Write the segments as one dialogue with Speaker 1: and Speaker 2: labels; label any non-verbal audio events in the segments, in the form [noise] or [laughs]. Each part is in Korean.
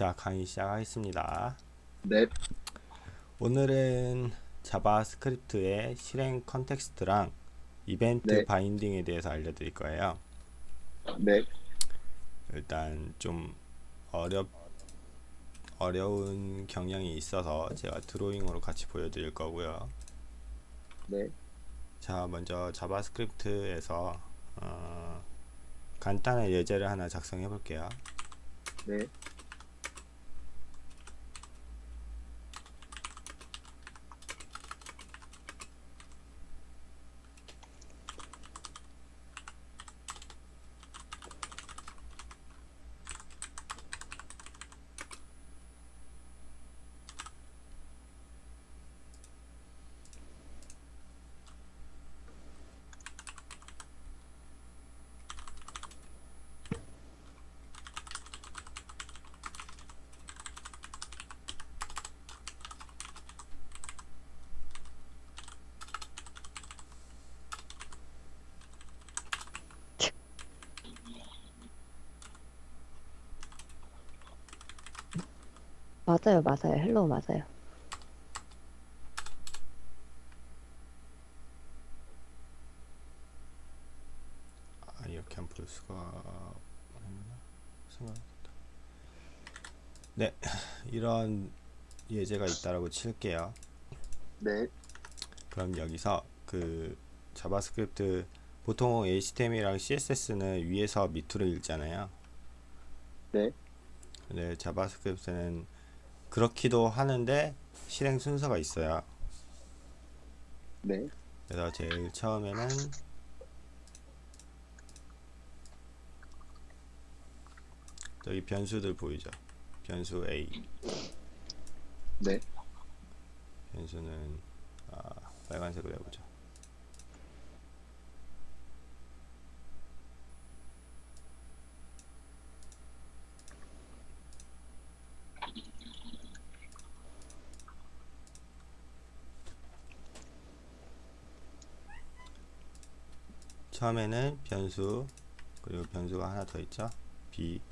Speaker 1: 자 강의 시작하겠습니다.
Speaker 2: 네,
Speaker 1: 오늘은 JavaScript의 실행 context랑 이벤트
Speaker 2: 네.
Speaker 1: binding에 대해서 알려드릴 거예요.
Speaker 2: 네,
Speaker 1: 일단 좀 어렵 어려운 경향이 있어서 제가 drawing으로 같이 보여드릴 거고요.
Speaker 2: 네,
Speaker 1: 자 먼저 JavaScript에서 어, 간단한 예제를 하나 작성해 볼게요.
Speaker 2: 네,
Speaker 3: 맞아요, 맞아요. hello 맞아요.
Speaker 1: 아 이렇게 안볼 수가 생각했다. 네 [laughs] 이런 예제가 있다라고 칠게요.
Speaker 2: 네,
Speaker 1: 그럼 여기서 그 JavaScript 보통 HTML이랑 CSS는 위에서 밑으로 읽잖아요.
Speaker 2: 네,
Speaker 1: 근데 JavaScript는 그렇기도 하는데 실행 순서가 있어요
Speaker 2: 네,
Speaker 1: 그래서 제일 처음에는 여기 변수들 보이죠? 변수 A.
Speaker 2: 네,
Speaker 1: 변수는 아, 빨간색으로 해보죠 처음에는 변수 그리고 변수가 하나 더 있죠? B.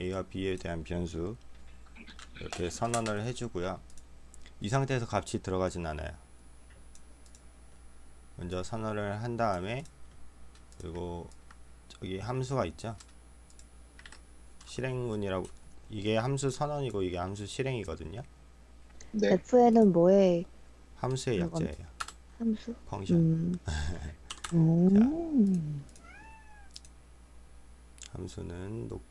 Speaker 1: A와 b에 대한 변수. 이렇게 선언을 해주고요. 이 상태에서 값이 들어가진 않아요. 먼저 선언을 한 다음에 그리고 저기 함수가 있죠? 실행문이라고 이게 함수 선언이고 이게 함수 실행이거든요.
Speaker 2: 네,
Speaker 3: F에는 뭐의
Speaker 1: 함수의 약자예요.
Speaker 3: 함수?
Speaker 1: 펑션
Speaker 3: 음. [laughs] 음.
Speaker 1: 함수는 녹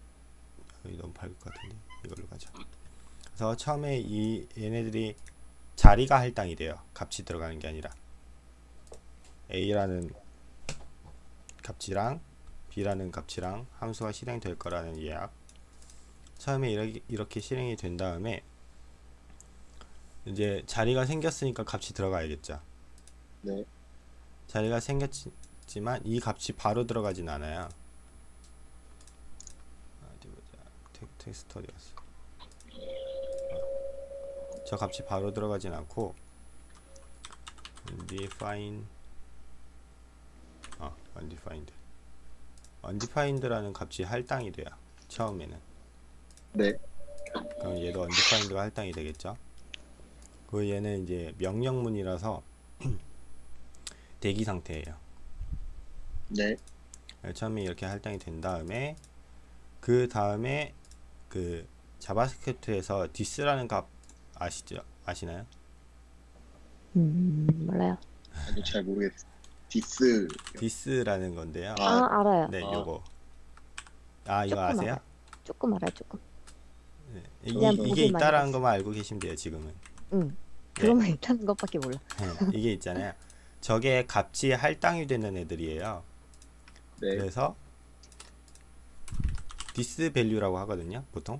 Speaker 1: 여기 너무 밝을 것 같은데 이걸로 가자. 그래서 처음에 이 얘네들이 자리가 할당이 돼요. 값이 들어가는 게 아니라. A라는 값이랑 b라는 값이랑 함수가 실행될 거라는 예약. 처음에 이렇게, 이렇게 실행이 된 다음에 이제 자리가 생겼으니까 값이 들어가야겠죠.
Speaker 2: 네,
Speaker 1: 자리가 생겼지만 이 값이 바로 들어가진 않아요. 어디 보자. 텍, 텍스트 어디 갔어? 어. 저 값이 바로 들어가진 않고 undefined 어, undefined undefined라는 값이 할당이 돼요. 처음에는.
Speaker 2: 네,
Speaker 1: 그럼 얘도 undefined가 할당이 되겠죠. 그 얘는 이제 명령문이라서 대기 상태예요.
Speaker 2: 네,
Speaker 1: 처음에 이렇게 할당이 된 다음에 그 다음에 그 JavaScript에서 this라는 값 아시죠? 아시나요?
Speaker 3: 음, 몰라요.
Speaker 2: 아니 잘 모르겠어. this,
Speaker 1: this라는 건데요.
Speaker 3: 아,
Speaker 2: 아,
Speaker 3: 알아요.
Speaker 1: 네,
Speaker 2: 아.
Speaker 1: 요거. 아, 이거 아세요?
Speaker 3: 알아요. 조금 알아요, 조금.
Speaker 1: 네. 이,
Speaker 3: 보기만
Speaker 1: 있다라는. 것만 알고 계시면 돼요, 지금은.
Speaker 3: 응.
Speaker 1: 네.
Speaker 3: 그러면 있다는 것밖에 몰라.
Speaker 1: 네, 이게 있잖아요. [laughs] 저게 값이 할당이 되는 애들이에요.
Speaker 2: 네,
Speaker 1: 그래서 this value라고 하거든요 보통.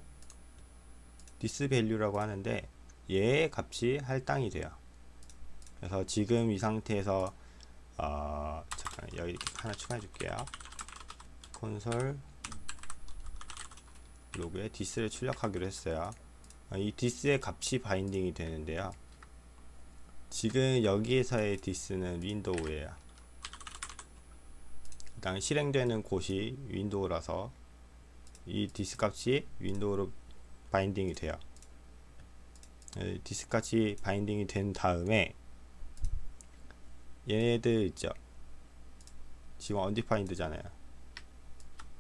Speaker 1: this value라고 하는데 얘의 값이 할당이 돼요. 그래서 지금 이 상태에서 어, 잠깐 여기 하나 추가해 줄게요. console log에 this를 출력하기로 했어요. 어, 이 this의 값이 binding이 되는데요 지금 여기에서의 this는 window예요 일단 실행되는 곳이 window라서 이 this 값이 window로 binding이 돼요. 에, this까지 binding이 된 다음에 얘네들 있죠. 지금 undefined잖아요.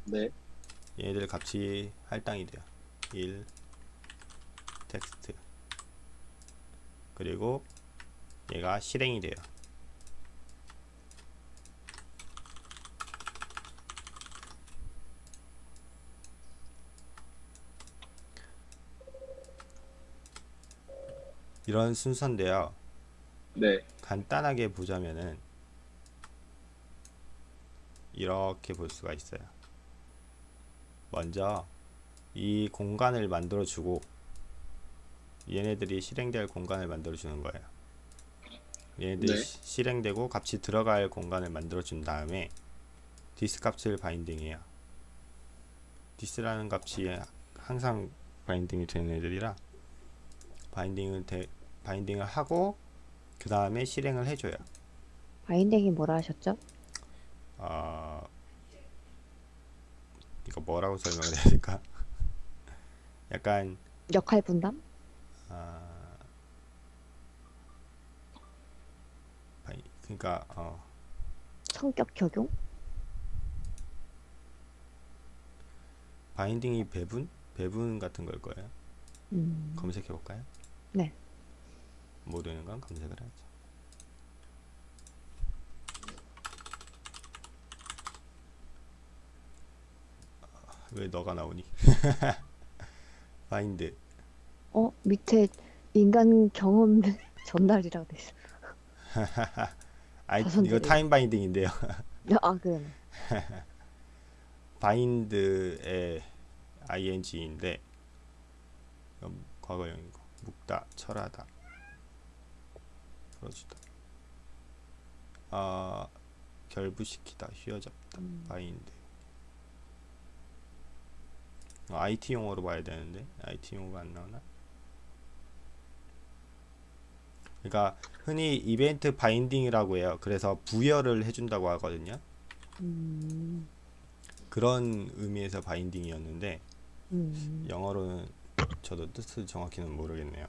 Speaker 2: 네.
Speaker 1: 얘네들 값이 할당이 돼요. 1 텍스트 그리고 얘가 실행이 돼요. 이런 순서인데요.
Speaker 2: 네.
Speaker 1: 간단하게 보자면은 이렇게 볼 수가 있어요. 먼저 이 공간을 만들어 주고 얘네들이 실행될 공간을 만들어 주는 거예요. 얘네들이
Speaker 2: 네.
Speaker 1: 시- 실행되고 값이 들어갈 공간을 만들어 준 다음에 this 값을 binding해요. this라는 값이 항상 binding이 되는 애들이라 binding을 대, binding을 하고 그 다음에 실행을 해줘요.
Speaker 3: binding이 뭐라 하셨죠?
Speaker 1: 아 이거 뭐라고 설명을 해야 될까? [laughs] 약간
Speaker 3: 역할 분담?
Speaker 1: 아 바이- 그러니까 어
Speaker 3: 성격 적용?
Speaker 1: binding이 배분 배분 같은 걸 거예요.
Speaker 3: 음,
Speaker 1: 검색해 볼까요?
Speaker 3: 네.
Speaker 1: 모르는 건 검색을 하죠. 아, 왜 너가 나오니? [laughs] bind
Speaker 3: 어 밑에 인간 경험 [laughs] 전달이라고 돼 있어. [laughs]
Speaker 1: 아
Speaker 3: 자손들이.
Speaker 1: 이거 time binding인데요. [laughs]
Speaker 3: 아 그러네.
Speaker 1: 바인드의 ing인데 이건 과거형이고 묶다, 철하다, 풀어주다, 아 결부시키다, 휘어잡다,
Speaker 3: 음.
Speaker 1: 바인드. IT 용어로 봐야 되는데 IT 용어가 안 나오나? 그러니까 흔히 이벤트 바인딩이라고 해요. 그래서 부여를 해준다고 하거든요.
Speaker 3: 음,
Speaker 1: 그런 의미에서 바인딩이었는데
Speaker 3: 음,
Speaker 1: 영어로는 저도 뜻을 정확히는 모르겠네요.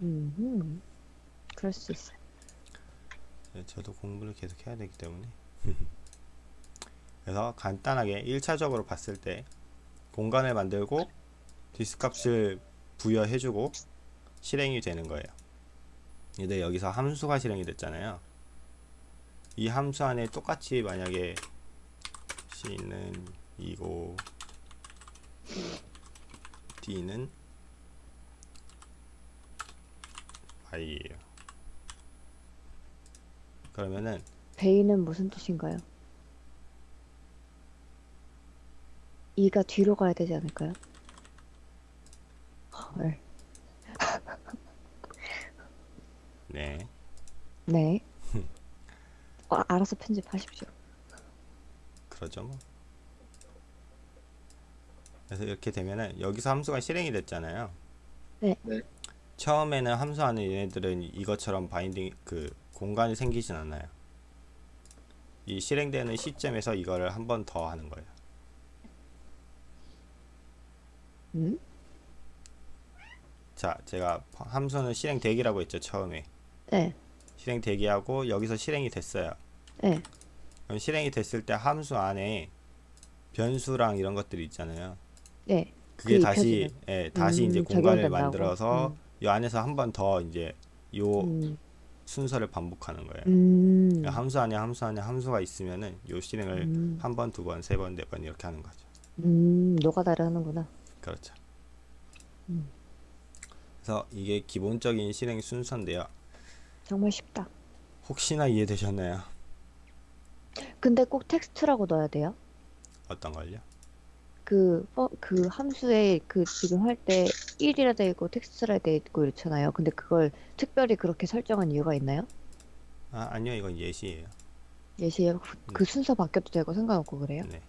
Speaker 3: 음, 음. 그럴 수 있어.
Speaker 1: 네, 저도 공부를 계속 해야 되기 때문에 [laughs] 그래서 간단하게 1차적으로 봤을 때 공간을 만들고 this 값을 부여해주고 실행이 되는 거예요. 근데 여기서 함수가 실행이 됐잖아요. 이 함수 안에 똑같이 만약에 C는 2고 D는 Y예요. 그러면은
Speaker 3: 베이는 무슨 뜻인가요? 이가 뒤로 가야 되지 않을까요? 헐.
Speaker 1: 네
Speaker 3: 네. [laughs] 어, 알아서 편집하십시오.
Speaker 1: 그러죠 뭐. 그래서 이렇게 되면은 여기서 함수가 실행이 됐잖아요.
Speaker 3: 네.
Speaker 2: 네.
Speaker 1: 처음에는 함수 안에 얘네들은 이것처럼 바인딩 그 공간이 생기진 않아요. 이 실행되는 시점에서 이거를 한 번 더 하는 거예요.
Speaker 3: 음?
Speaker 1: 자, 제가 함수는 실행 대기라고 했죠 처음에.
Speaker 3: 네.
Speaker 1: 실행 대기하고 여기서 실행이 됐어요.
Speaker 3: 네.
Speaker 1: 그럼 실행이 됐을 때 함수 안에 변수랑 이런 것들이 있잖아요.
Speaker 3: 네.
Speaker 1: 그게
Speaker 3: 그
Speaker 1: 다시. 예, 다시 이제
Speaker 3: 음,
Speaker 1: 공간을
Speaker 3: 적용된다고?
Speaker 1: 만들어서
Speaker 3: 음.
Speaker 1: 이 안에서 한 번 더 이제 요
Speaker 3: 음.
Speaker 1: 순서를 반복하는 거예요.
Speaker 3: 음.
Speaker 1: 그러니까 함수 안에 함수 안에 함수가 있으면은 요 실행을
Speaker 3: 음.
Speaker 1: 한 번, 두 번, 세 번, 네 번 이렇게 하는 거죠.
Speaker 3: 음, 노가다를 하는구나.
Speaker 1: 그렇죠.
Speaker 3: 음.
Speaker 1: 그래서 이게 기본적인 실행 순서인데요.
Speaker 3: 정말 쉽다.
Speaker 1: 혹시나 이해되셨나요?
Speaker 3: 근데 꼭 텍스트라고 넣어야 돼요?
Speaker 1: 어떤 걸요?
Speaker 3: 그, 어, 그 함수에 그 지금 할 때 1이라 돼 있고 텍스트라 돼 있고 이렇잖아요. 근데 그걸 특별히 그렇게 설정한 이유가 있나요?
Speaker 1: 아, 아니요. 이건 예시예요.
Speaker 3: 예시에 그, 그 순서 바뀌어도 되고 상관없고 그래요?
Speaker 1: 네.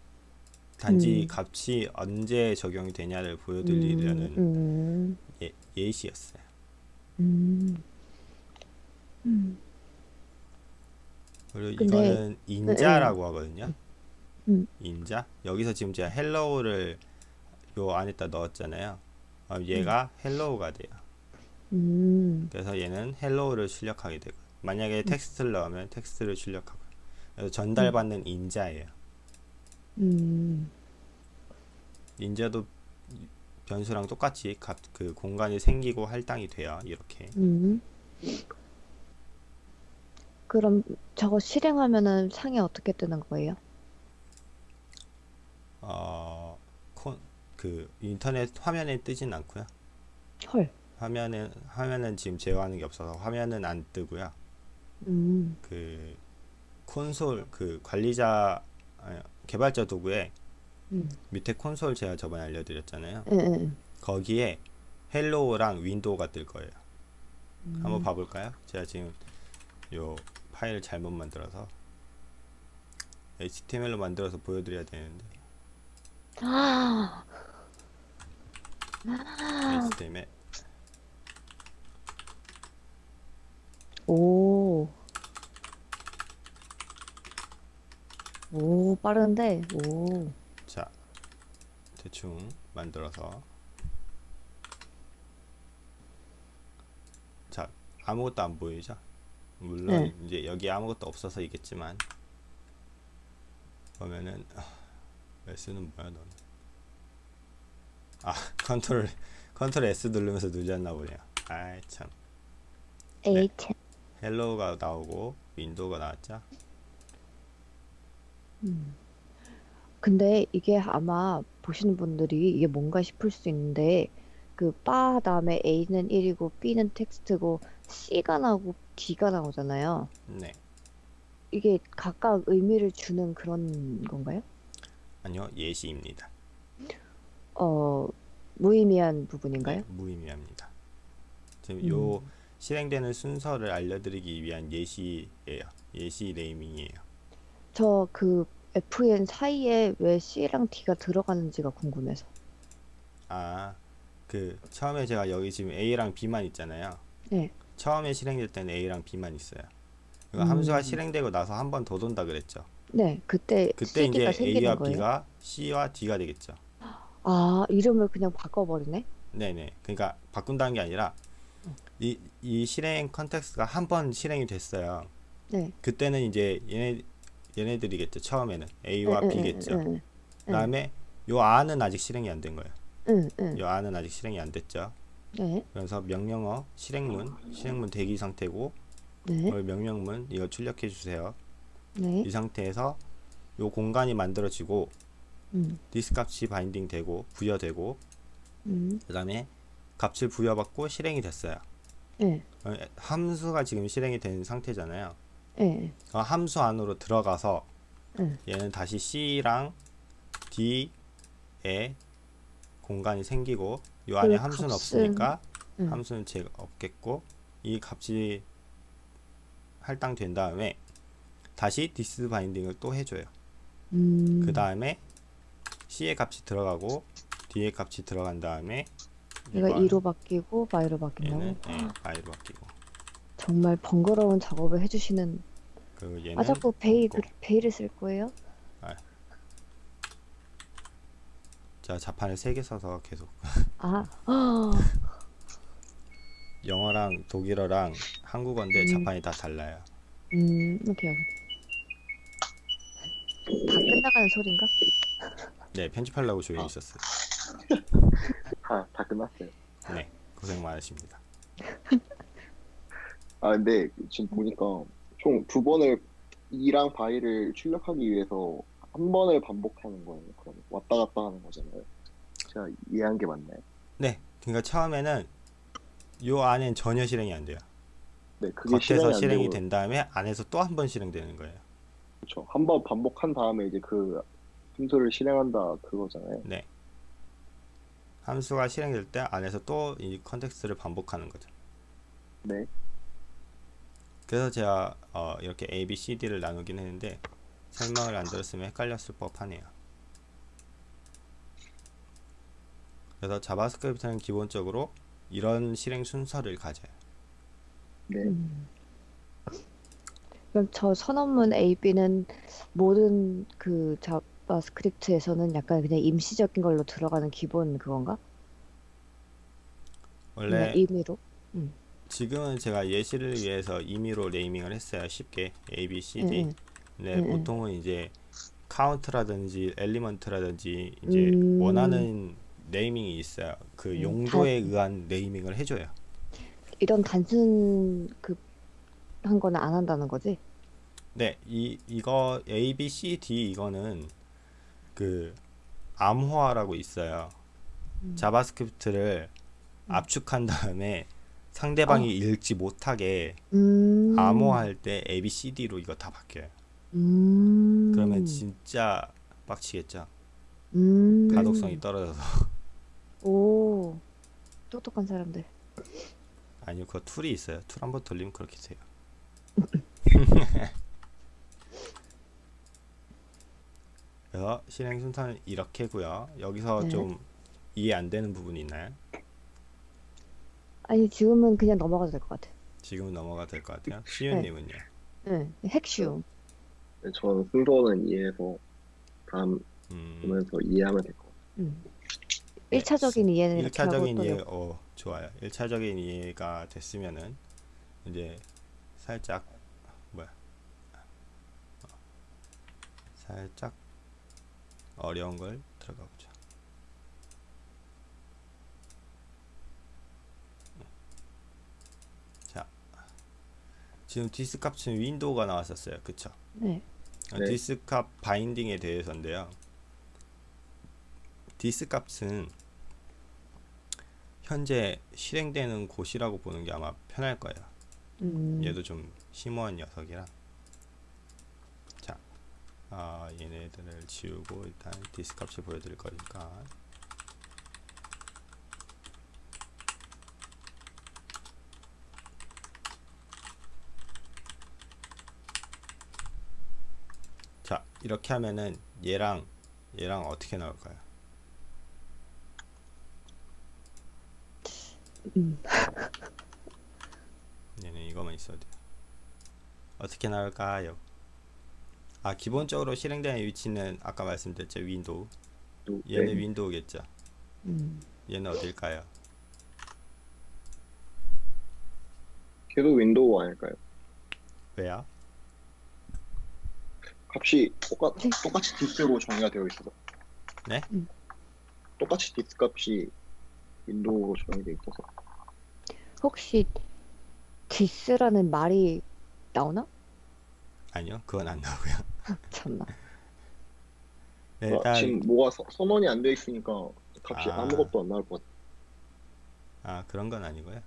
Speaker 1: 단지
Speaker 3: 음.
Speaker 1: 값이 언제 적용이 되냐를 보여드리려는
Speaker 3: 음,
Speaker 1: 예, 예시였어요.
Speaker 3: 음, 음,
Speaker 1: 그리고
Speaker 3: 근데-
Speaker 1: 이거는 인자라고 하거든요.
Speaker 3: 음.
Speaker 1: 인자. 여기서 지금 제가 hello를 요 안에다 넣었잖아요. 어, 얘가 hello가 돼요.
Speaker 3: 음,
Speaker 1: 그래서 얘는 hello를 출력하게 되고 만약에 텍스트를 넣으면 텍스트를 출력하고 그래서 전달받는 인자예요.
Speaker 3: 음,
Speaker 1: 인자도 변수랑 똑같이 값, 그 공간이 생기고 할당이 돼요. 이렇게
Speaker 3: 음. 그럼 저거 실행하면은 창이 어떻게 뜨는 거예요?
Speaker 1: 어, 콘, 그 인터넷 화면에 뜨진 않고요.
Speaker 3: 헐.
Speaker 1: 화면은 화면은 지금 제어하는 게 없어서 화면은 안 뜨고요.
Speaker 3: 음,
Speaker 1: 그 콘솔 그 관리자 아니, 개발자 도구에
Speaker 3: 음,
Speaker 1: 밑에 콘솔 제가 저번에 알려드렸잖아요.
Speaker 3: 응, 응,
Speaker 1: 거기에 hello랑 window가 뜰 거예요.
Speaker 3: 음.
Speaker 1: 한번 봐볼까요? 제가 지금 요 파일을 잘못 만들어서 HTML로 만들어서 보여드려야 되는데.
Speaker 3: 아,
Speaker 1: HTML
Speaker 3: 오, 오, 빠른데, 오,
Speaker 1: 자 대충 만들어서. 자 아무것도 안 보이죠? 물론
Speaker 3: 네.
Speaker 1: 이제 여기 아무것도 없어서이겠지만 보면은 아, S는 뭐야 너는 아 [laughs] 컨트롤 컨트롤 S 누르면서 누르셨나 보네요. 아이 참.
Speaker 3: 에이트.
Speaker 1: hello가 나오고 window가 나왔죠?
Speaker 3: 근데 이게 아마 보시는 분들이 이게 뭔가 싶을 수 있는데 그 var 다음에 A는 1이고 B는 텍스트고 C가 나오고 D가 나오잖아요.
Speaker 1: 네
Speaker 3: 이게 각각 의미를 주는 그런 건가요?
Speaker 1: 아니요 예시입니다
Speaker 3: 어, 무의미한 부분인가요?
Speaker 1: 네, 무의미합니다 지금
Speaker 3: 음.
Speaker 1: 요 실행되는 순서를 알려드리기 위한 예시예요 예시 네이밍이에요
Speaker 3: 저 그 FN 사이에 왜 C랑 D가 들어가는지가 궁금해서.
Speaker 1: 아 그 처음에 제가 여기 지금 A랑 B만 있잖아요
Speaker 3: 네.
Speaker 1: 처음에 실행될 때는 A랑 B만 있어요 그러니까
Speaker 3: 음.
Speaker 1: 함수가 실행되고 나서 한 번 더 돈다 그랬죠
Speaker 3: 네, 그때
Speaker 1: 그때 이제 A와
Speaker 3: 거예요?
Speaker 1: B가 C와 D가 되겠죠
Speaker 3: 아, 이름을 그냥 바꿔버리네?
Speaker 1: 네 네. 그러니까 바꾼다는 게 아니라 이, 이 실행 컨텍스트가 한 번 실행이 됐어요.
Speaker 3: 네.
Speaker 1: 그때는 이제 얘네 얘네들이겠죠. 처음에는 A와
Speaker 3: 응, 응,
Speaker 1: B겠죠.
Speaker 3: 응, 응,
Speaker 1: 그다음에 요 R은 아직 실행이 안 된 거예요.
Speaker 3: 응, 응.
Speaker 1: 요 R은 아직 실행이 안 됐죠.
Speaker 3: 네,
Speaker 1: 그래서 명령어 실행문 실행문 대기 상태고
Speaker 3: 네,
Speaker 1: 요 명령문 이거 출력해 주세요.
Speaker 3: 네.
Speaker 1: 이 상태에서 요 공간이 만들어지고
Speaker 3: 음,
Speaker 1: this 값이 binding 되고 부여되고
Speaker 3: 음,
Speaker 1: 그 다음에 값을 부여받고 실행이 됐어요.
Speaker 3: 네,
Speaker 1: 어, 함수가 지금 실행이 된 상태잖아요.
Speaker 3: 네,
Speaker 1: 그 함수 안으로 들어가서
Speaker 3: 응.
Speaker 1: 얘는 다시 C랑 D에 공간이 생기고 이 안에
Speaker 3: 그
Speaker 1: 함수는
Speaker 3: 값은-
Speaker 1: 없으니까
Speaker 3: 응.
Speaker 1: 함수는 제 없겠고 이 값이 할당된 다음에 다시 this binding을 또 해줘요.
Speaker 3: 음,
Speaker 1: 그 다음에 C의 값이 들어가고 D의 값이 들어간 다음에
Speaker 3: 얘가
Speaker 1: 이걸
Speaker 3: 2로 바뀌고 bye로 바뀐다고?
Speaker 1: 얘는 예, Y로 바뀌고
Speaker 3: 정말 번거로운 작업을 해주시는
Speaker 1: 그 얘는
Speaker 3: 아 자꾸 베이 베이를 쓸 거예요?
Speaker 1: 제가 자판을 세 개 써서 계속
Speaker 3: 아, 아, [laughs]
Speaker 1: 영어랑 독일어랑 한국어인데
Speaker 3: 음.
Speaker 1: 자판이 다 달라요.
Speaker 3: 음, 오케이, 오케이. 다 끝나가는 소린가?
Speaker 1: 네, 편집하려고 조용히
Speaker 2: 아.
Speaker 1: 있었어요.
Speaker 2: 다, [laughs] 다 끝났어요.
Speaker 1: 네, 고생 많으십니다.
Speaker 2: 아, 근데 지금 보니까 총 두 번을 이랑 바이를 출력하기 위해서 한 번을 반복하는 거예요. 그럼 왔다 갔다 하는 거잖아요. 제가 이해한 게 맞나요?
Speaker 1: 네, 그러니까 처음에는 요 안엔 전혀 실행이 안 돼요.
Speaker 2: 네, 그게
Speaker 1: 겉에서
Speaker 2: 안
Speaker 1: 실행이 된 다음에 안에서 또 한 번 실행되는 거예요.
Speaker 2: 그렇죠. 한 번 반복한 다음에 이제 그 함수를 실행한다 그거잖아요.
Speaker 1: 네. 함수가 실행될 때 안에서 또 이 context를 반복하는 거죠.
Speaker 2: 네,
Speaker 1: 그래서 제가 어, 이렇게 A, B, C, D를 나누긴 했는데 설명을 안 들었으면 헷갈렸을 법하네요. 그래서 JavaScript는 기본적으로 이런 실행 순서를 가져요.
Speaker 2: 네,
Speaker 3: 음. 그럼 저 선언문 A, B는 모든 그 JavaScript에서는 약간 그냥 임시적인 걸로 들어가는 기본 그건가?
Speaker 1: 원래
Speaker 3: 임의로.
Speaker 1: 지금은 제가 예시를 위해서 임의로 naming을 했어요. 쉽게 A, B, C, D.
Speaker 3: 응, 응, 응.
Speaker 1: 보통은 이제 카운트라든지 element라든지 이제
Speaker 3: 음.
Speaker 1: 원하는 naming이 있어요. 그
Speaker 3: 음,
Speaker 1: 용도에 의한 naming을 해줘요.
Speaker 3: 이런 단순 그한 거는 안 한다는 거지?
Speaker 1: 네, 이 이거 A, B, C, D 이거는 그 암호화라고 있어요.
Speaker 3: 음.
Speaker 1: JavaScript를 압축한 다음에 상대방이 읽지 못하게
Speaker 3: 음.
Speaker 1: 암호화할 때 A, B, C, D로 이거 다 바뀌어요.
Speaker 3: 음.
Speaker 1: 그러면 진짜 빡치겠죠.
Speaker 3: 음.
Speaker 1: 가독성이 떨어져서 [laughs]
Speaker 3: 오. 똑똑한 사람들.
Speaker 1: 아니요, 그거 툴이 있어요. 툴 한번 돌리면 그렇게 돼요. [laughs] 그래서 실행 순서는 이렇게고요. 여기서
Speaker 3: 네.
Speaker 1: 좀 이해 안 되는 부분이 있나요?
Speaker 3: 아니 지금은 그냥 넘어가도 될 것 같아.
Speaker 1: 지금은 넘어가도 될 것 같아요. 시윤님은요?
Speaker 3: 응. 핵쉬움.
Speaker 2: 네, 저는 순서는 이해해서 다음
Speaker 1: 음,
Speaker 2: 보면서 이해하면 될 것 같아요.
Speaker 3: 응.
Speaker 1: 네,
Speaker 3: 1차적인 이해는 이렇게 하고
Speaker 1: 1차적인
Speaker 3: 또
Speaker 1: 이해, 어, 좋아요. 1차적인 이해가 됐으면은 이제 살짝 뭐야? 어, 살짝 어려운 걸 들어가. 자, 지금 this 값은 window가 나왔었어요. 그쵸?
Speaker 3: 네.
Speaker 1: 어,
Speaker 2: 네.
Speaker 1: this 값 binding에 대해서인데요. this 값은 현재 실행되는 곳이라고 보는 게 아마 편할 거예요.
Speaker 3: 음.
Speaker 1: 얘도 좀 심오한 녀석이라. 자, 아, 얘네들을 지우고 일단 this 값을 보여드릴 거니까. 자, 이렇게 하면은 얘랑 얘랑 어떻게 나올까요?
Speaker 3: 음. [laughs]
Speaker 1: 얘는 이거만 있어도 돼요. 어떻게 나올까요? 아 기본적으로 실행되는 위치는 아까 말씀드렸죠 window
Speaker 2: 또,
Speaker 1: 얘는
Speaker 2: 네,
Speaker 1: window겠죠
Speaker 3: 음.
Speaker 1: 얘는 어딜까요?
Speaker 2: 걔도 window 아닐까요?
Speaker 1: 왜요?
Speaker 2: 값이 똑같,
Speaker 3: 네.
Speaker 2: 똑같이 this로 정의가 되어 있어서
Speaker 1: 네?
Speaker 3: 음.
Speaker 2: 똑같이 this 값이 window로 정의되어 있어서
Speaker 3: 혹시 this라는 말이 나오나?
Speaker 1: 아니요 그건 안 나오고요
Speaker 3: 참나.
Speaker 1: 네,
Speaker 2: 아,
Speaker 1: 일단
Speaker 2: 지금 뭐가 서- 선언이 안 되어 있으니까 값이
Speaker 1: 아.
Speaker 2: 아... 무것도안 나올 것 같아요.
Speaker 1: 아 그런 건 아니고요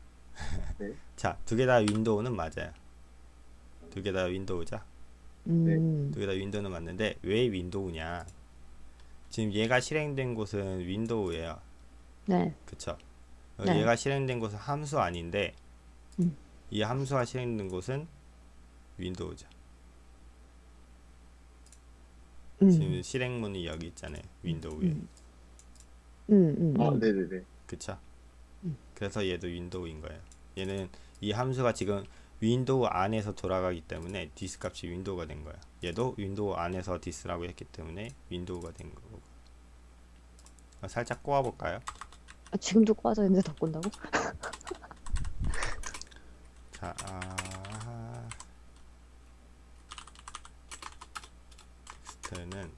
Speaker 2: 네. [laughs]
Speaker 1: 자 두 개 다 window는 맞아요 두 개 다 window죠
Speaker 3: 음.
Speaker 1: 두개다 window는 맞는데 왜 window냐 지금 얘가 실행된 곳은 window예요
Speaker 3: 네.
Speaker 1: 그쵸 어,
Speaker 3: 네.
Speaker 1: 얘가 실행된 곳은 함수 아닌데
Speaker 3: 음.
Speaker 1: 이 함수가 실행된 곳은 window죠
Speaker 3: 음.
Speaker 1: 지금 실행문이 여기 있잖아요 window에
Speaker 3: 음. 음. 음.
Speaker 2: 아,
Speaker 3: 음.
Speaker 2: 네네네.
Speaker 1: 그쵸
Speaker 3: 음.
Speaker 1: 그래서 얘도 window인 거예요 얘는 이 함수가 지금 window 안에서 돌아가기 때문에 this 값이 window가 된 거야 얘도 window 안에서 this라고 했기 때문에 window가 된 거고 어, 살짝 꼬아 볼까요
Speaker 3: 아, 지금도 꽈져 있는데 더 꼰다고? [laughs]
Speaker 1: 자 아... 텍스트는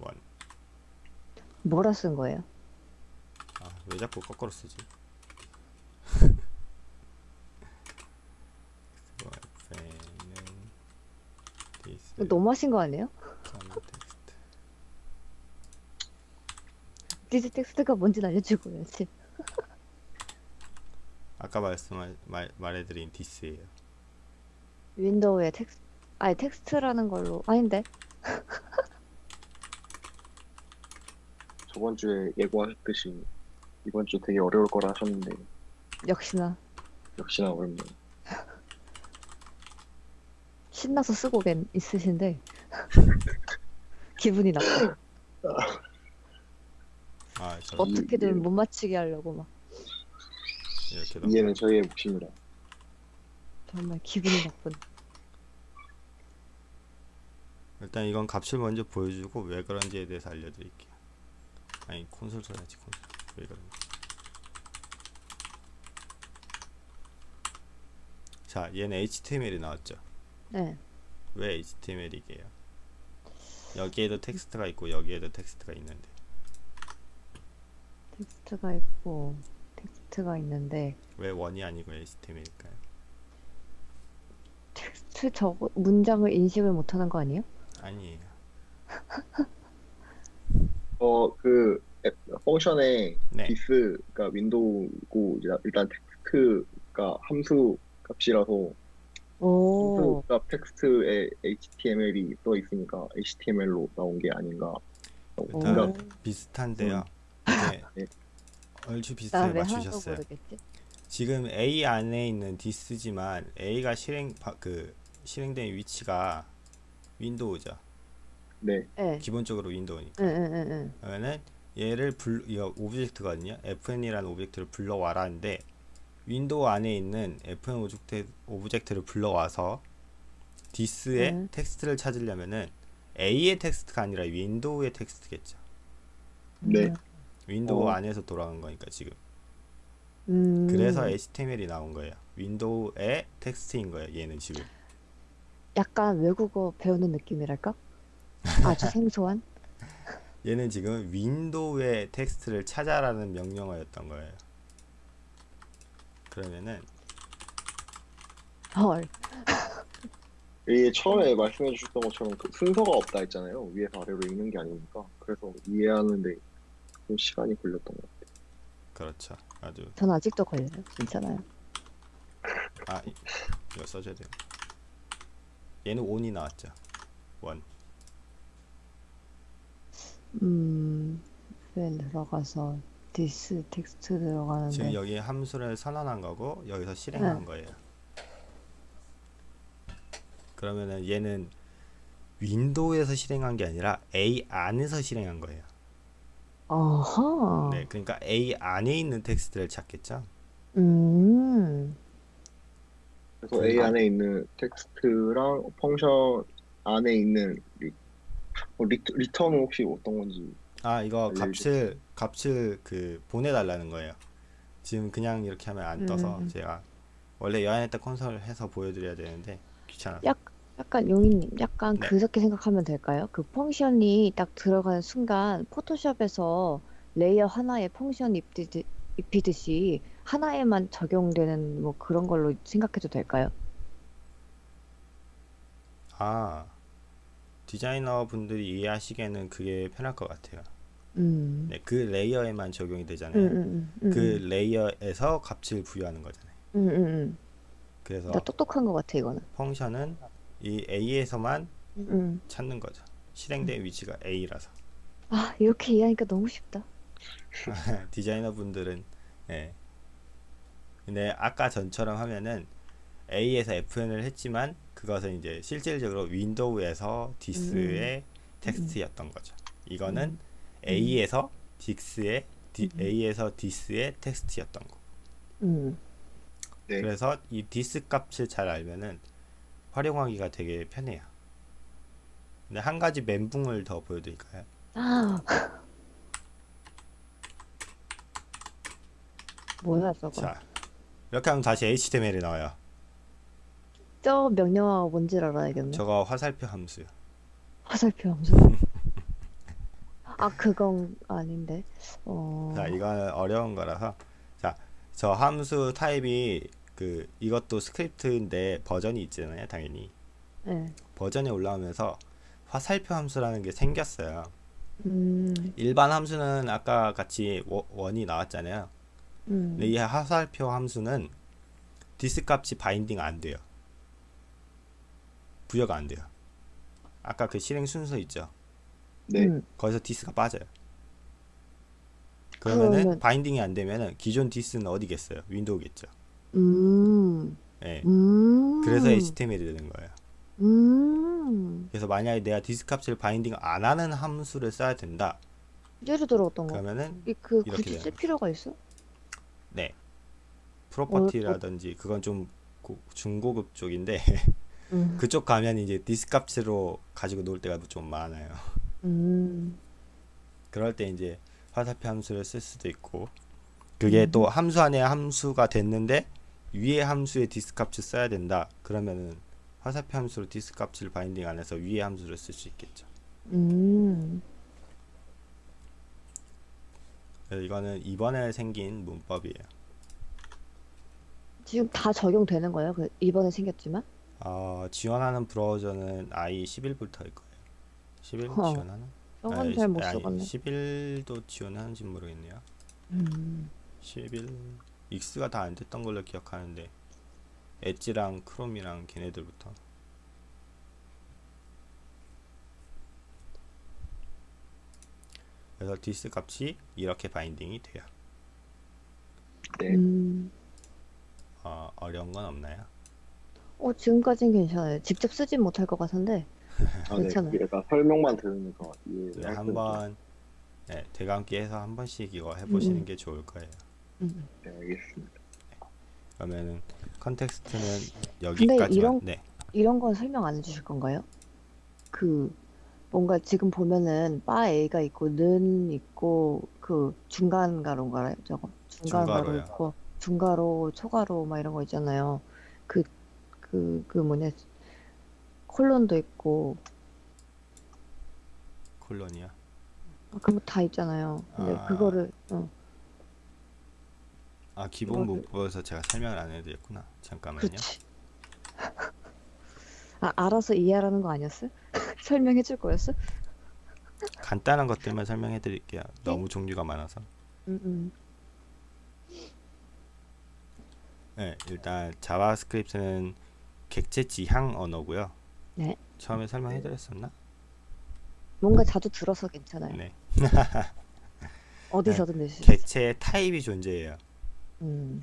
Speaker 1: one
Speaker 3: 뭐라 쓴 거예요?
Speaker 1: 아, 왜 자꾸 거꾸로 쓰지? FN은 this
Speaker 3: 이거 너무 하신 거 아니에요? [laughs] this 텍스트가 뭔지 알려주고 해야지. [laughs]
Speaker 1: 아까 말씀 말, 말해드린 this예요.
Speaker 3: window에 텍스트, 아니 텍스트라는 걸로 아닌데? [laughs]
Speaker 2: 저번 주에 예고하셨듯이 이번 주 되게 어려울 거라 하셨는데
Speaker 3: 역시나
Speaker 2: 역시나 어렵네요.
Speaker 3: 신나서 쓰고 계 있으신데 [laughs] 기분이 나빠.
Speaker 1: 아, 저
Speaker 2: 어?
Speaker 3: 어떻게든
Speaker 2: 이-
Speaker 3: 못 맞히게 하려고 막
Speaker 1: 이렇게 넘
Speaker 2: 이해는 저희의 몫입니다.
Speaker 3: 정말 기분이 나쁜.
Speaker 1: 일단 이건 값을 먼저 보여주고 왜 그런지에 대해서 알려드릴게요. 아니 콘솔 써야지 콘솔 왜 그러냐 자 얘는 HTML이 나왔죠
Speaker 3: 네.
Speaker 1: 왜 HTML이게요 여기에도 텍스트가 있고 여기에도 텍스트가 있는데
Speaker 3: 텍스트가 있고 텍스트가 있는데
Speaker 1: 왜 one이 아니고 HTML일까요?
Speaker 3: 텍스트 저거 문장을 인식을 못하는 거 아니에요?
Speaker 1: 아니에요 [laughs]
Speaker 2: 어그 펑션에
Speaker 1: 네
Speaker 2: 디스가 윈도우고 일단 텍스트가 함수 값이라서
Speaker 3: 오.
Speaker 2: 값 텍스트에 HTML이 써 있으니까 HTML로 나온 게 아닌가.
Speaker 3: 오.
Speaker 1: 다 비슷한데요 이게
Speaker 2: 네.
Speaker 1: 얼추 비슷하게
Speaker 3: 하나도
Speaker 1: 맞추셨어요? 지금 A 안에 있는 this지만 A가 실행 바- 그 실행된 위치가 window죠.
Speaker 2: 네,
Speaker 3: 네.
Speaker 1: 기본적으로 window니까.
Speaker 3: 응응응응.
Speaker 1: 그러면은 얘를 불 이거 object거든요. fn이라는 object를 불러와라는데 윈도우 안에 있는 fn 오브젝트 오브젝트를 불러와서 this의
Speaker 3: 음.
Speaker 1: 텍스트를 찾으려면은 A의 텍스트가 아니라 window의 텍스트겠죠.
Speaker 2: 네.
Speaker 1: window
Speaker 2: 어.
Speaker 1: 안에서 돌아간 거니까 지금.
Speaker 3: 음.
Speaker 1: 그래서 HTML이 나온 거예요. window의 텍스트인 거예요. 얘는 지금.
Speaker 3: 약간 외국어 배우는 느낌이랄까? [laughs] 아주 생소한?
Speaker 1: 얘는 지금 window의 텍스트를 찾아라는 명령어였던 거예요. 그러면은
Speaker 3: 헐. [laughs]
Speaker 2: 이게 처음에 말씀해 주셨던 것처럼 그 순서가 없다 했잖아요. 위에서 아래로 읽는 게 아니니까. 그래서 이해하는데 좀 시간이 걸렸던 것 같아요.
Speaker 1: 그렇죠. 아주
Speaker 3: 전 아직도 걸려요. 괜찮아요.
Speaker 1: 아 이- 이거 써줘야 돼요. 얘는 온이 나왔죠. 원.
Speaker 3: 음. fn 들어가서 this 텍스트
Speaker 1: 지금
Speaker 3: 들어가는데
Speaker 1: 여기 함수를 선언한 거고 여기서 실행한
Speaker 3: 네.
Speaker 1: 거예요. 그러면은 얘는 window에서 실행한 게 아니라 A 안에서 실행한 거예요.
Speaker 3: 어허.
Speaker 1: 네, 그러니까 A 안에 있는 텍스트를 찾겠죠.
Speaker 3: 음.
Speaker 2: 그래서
Speaker 1: 그-
Speaker 2: A 안에 있는 텍스트랑 function 안에 있는 리, 어, 리, return은 혹시 어떤 건지
Speaker 1: 아 이거
Speaker 2: 알려주세요.
Speaker 1: 값을 값을 그 보내달라는 거예요. 지금 그냥 이렇게 하면 안 떠서
Speaker 3: 음.
Speaker 1: 제가 원래 여한했다 콘솔 해서 보여드려야 되는데 귀찮아.
Speaker 3: 약, 약간 용인님, 약간
Speaker 1: 네.
Speaker 3: 그렇게 생각하면 될까요? 그 function이 딱 들어가는 순간 Photoshop에서 layer 하나에 function 입히듯, 입히듯이 하나에만 적용되는 뭐 그런 걸로 생각해도 될까요?
Speaker 1: 아 디자이너 분들이 이해하시기에는 그게 편할 것 같아요.
Speaker 3: 음.
Speaker 1: 네, 그 layer에만 적용이
Speaker 3: 음,
Speaker 1: 되잖아요.
Speaker 3: 음, 음,
Speaker 1: 그
Speaker 3: 음,
Speaker 1: layer에서 값을 부여하는 거잖아요.
Speaker 3: 음, 음, 음.
Speaker 1: 그래서
Speaker 3: 나 똑똑한 것 같아, 이거는.
Speaker 1: function은 이 A에서만
Speaker 3: 음.
Speaker 1: 찾는 거죠. 실행된 위치가 A라서.
Speaker 3: 아, 이렇게 이해하니까 너무 쉽다. [laughs]
Speaker 1: 디자이너 분들은 예. 근데 아까 전처럼 하면은 A에서 FN을 했지만 그것은 이제 실질적으로 window에서 this의 텍스트였던 거죠. 이거는
Speaker 3: 음.
Speaker 1: A에서 this의 디,
Speaker 3: 음.
Speaker 1: A에서 this의 텍스트였던 거.
Speaker 3: 음.
Speaker 2: 네.
Speaker 1: 그래서 이 this 값을 잘 알면은 활용하기가 되게 편해요. 근데 한 가지 멘붕을 더 보여드릴까요?
Speaker 3: 아. 뭐야, 저거.
Speaker 1: 자, 이렇게 하면 다시 HTML이 나와요.
Speaker 3: 저 명령어가 뭔지 알아야겠네.
Speaker 1: 저거 화살표 함수요.
Speaker 3: 화살표 함수. [laughs] 아, 그건 아닌데. 어.
Speaker 1: 자, 이거는 어려운 거라서 자, 저 함수 타입이 그 이것도 스크립트인데 버전이 있잖아요, 당연히.
Speaker 3: 네.
Speaker 1: 버전이 올라오면서 화살표 함수라는 게 생겼어요.
Speaker 3: 음.
Speaker 1: 일반 함수는 아까 같이 워- one이 나왔잖아요.
Speaker 3: 음.
Speaker 1: 근데 이 화살표 함수는 this 값이 binding 안 돼요. 부여가 안 돼요. 아까 그 실행 순서 있죠.
Speaker 2: 네.
Speaker 3: 음.
Speaker 1: 거기서 this가 빠져요. 그러면은
Speaker 3: 그러면-
Speaker 1: binding이 안 되면은 기존 this는 어디겠어요? window겠죠.
Speaker 3: 음.
Speaker 1: 예.
Speaker 3: 음.
Speaker 1: 그래서 HTML이 되는 거예요.
Speaker 3: 음.
Speaker 1: 그래서 만약에 내가 this 값을 binding 안 하는 함수를 써야 된다.
Speaker 3: 예를 들어 어떤 거?
Speaker 1: 그러면은
Speaker 3: 이 그
Speaker 1: 이렇게
Speaker 3: 굳이 쓸 필요가 있어?
Speaker 1: 네. property라든지 그건 좀 고- 중고급 쪽인데
Speaker 3: 음. [laughs]
Speaker 1: 그쪽 가면 이제 this 값으로 가지고 놀 때가 좀 많아요.
Speaker 3: 음.
Speaker 1: 그럴 때 이제 화살표 함수를 쓸 수도 있고 그게
Speaker 3: 음.
Speaker 1: 또 함수 안에 함수가 됐는데 위에 함수에 this 값을 써야 된다 그러면은 화살표 함수로 this 값을 binding 안 해서 위에 함수를 쓸 수 있겠죠
Speaker 3: 음.
Speaker 1: 이거는 이번에 생긴 문법이에요
Speaker 3: 지금 다 적용되는 거예요? 그 이번에 생겼지만?
Speaker 1: 어, 지원하는 브라우저는 IE11부터일 거예요 11
Speaker 3: 허.
Speaker 1: 지원하나?
Speaker 3: 저건
Speaker 1: 아니,
Speaker 3: 잘못
Speaker 1: 아니,
Speaker 3: 써봤네.
Speaker 1: 11도 지원하는지 모르겠네요
Speaker 3: 음.
Speaker 1: 11 익스가 다 안 됐던 걸로 기억하는데 엣지랑 크롬이랑 걔네들부터 그래서 this 값이 이렇게 binding이 돼요
Speaker 2: 네.
Speaker 3: 음.
Speaker 1: 어, 어려운 건 없나요?
Speaker 3: 어, 지금까진 괜찮아요. 직접 쓰진 못할 것 같은데.
Speaker 2: 아, 네.
Speaker 3: 괜찮아요.
Speaker 2: 약간 설명만 들으니까 이해.
Speaker 1: 네, 한번 네, 되감기해서 한 번씩 이거 해보시는
Speaker 3: 음.
Speaker 1: 게 좋을 거예요
Speaker 3: 음.
Speaker 2: 네, 알겠습니다.
Speaker 1: 그러면은 context는
Speaker 3: 근데
Speaker 1: 여기까지만
Speaker 3: 이런
Speaker 1: 네
Speaker 3: 이런 건 설명 안 해주실 건가요? 그 뭔가 지금 보면은 var A가 있고 는 있고 그 중간 괄호인가요? 저거 중간
Speaker 1: 괄호.
Speaker 3: 있고 중괄호 소괄호 막 이런 거 있잖아요. 그 그 그 뭐냐 콜론도 있고
Speaker 1: 콜론이야
Speaker 3: 아, 그런 거다 있잖아요. 근데
Speaker 1: 아.
Speaker 3: 그거를 어,
Speaker 1: 아 기본
Speaker 3: 이거를-
Speaker 1: 문법에서 제가 설명을 안 해드렸구나 잠깐만요
Speaker 3: 그치. [laughs] 아 알아서 이해하라는 거 아니었어? [laughs] 설명해 줄 거였어?
Speaker 1: 간단한 것들만 설명해 드릴게요 너무 종류가 많아서
Speaker 3: 음, 음.
Speaker 1: 네, 일단 자바스크립트는 객체 지향 언어고요.
Speaker 3: 네.
Speaker 1: 처음에 설명해 드렸었나?
Speaker 3: 뭔가 자주 들어서 괜찮아요.
Speaker 1: 네.
Speaker 3: 어디서든 [laughs] 낼수 있어.
Speaker 1: 객체의 타입이 존재해요.
Speaker 3: 음.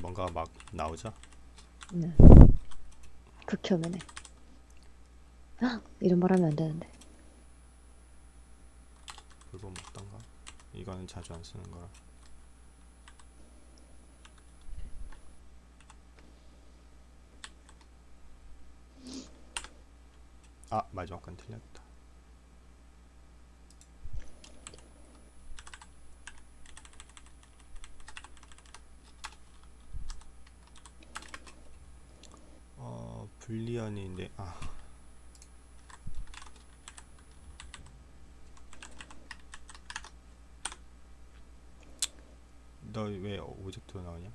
Speaker 1: 뭔가 막 나오죠?
Speaker 3: 네. 극혐이네. 아, 이런 말 하면 안 되는데.
Speaker 1: 그거 어떤가? 이거는 자주 안 쓰는 거라. 아, 마지막 건 틀렸다. 어, 불리언인데 아. 너 왜 오젝트로 나오냐?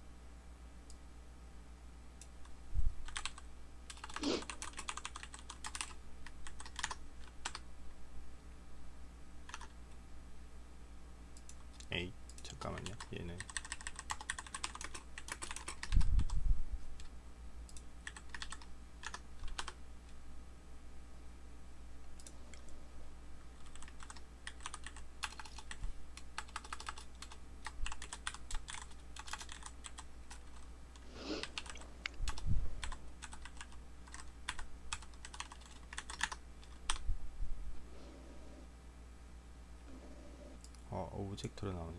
Speaker 1: 에이 잠깐만요 얘는 어 오브젝트로 나오네